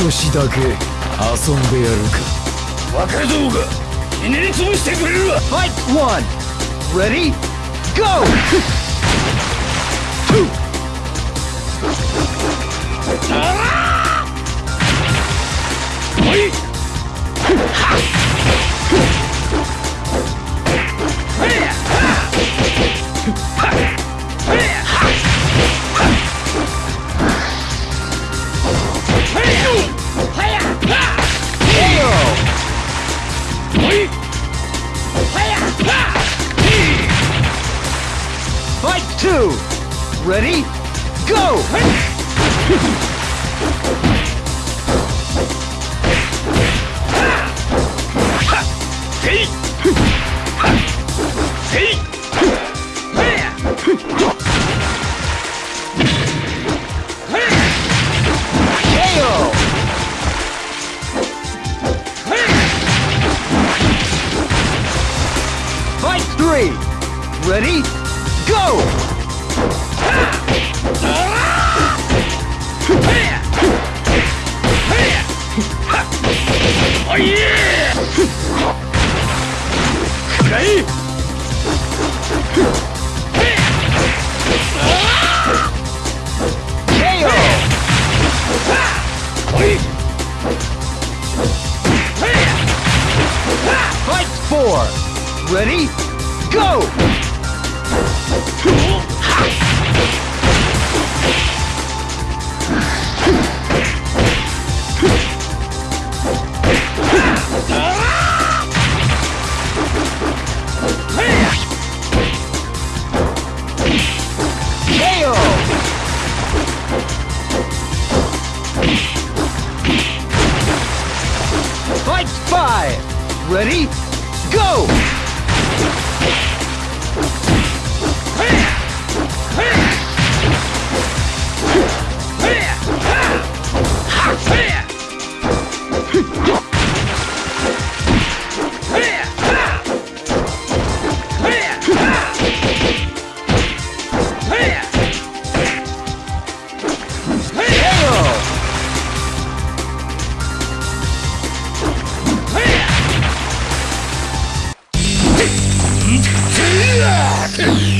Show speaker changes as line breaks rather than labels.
少しだけ遊んでやるか
若造がひねり潰してくれるわ
Fight one. Ready? Go! two, ready, go! Fight three! Ready? Go!
Ah!
5 Ready? Go! second.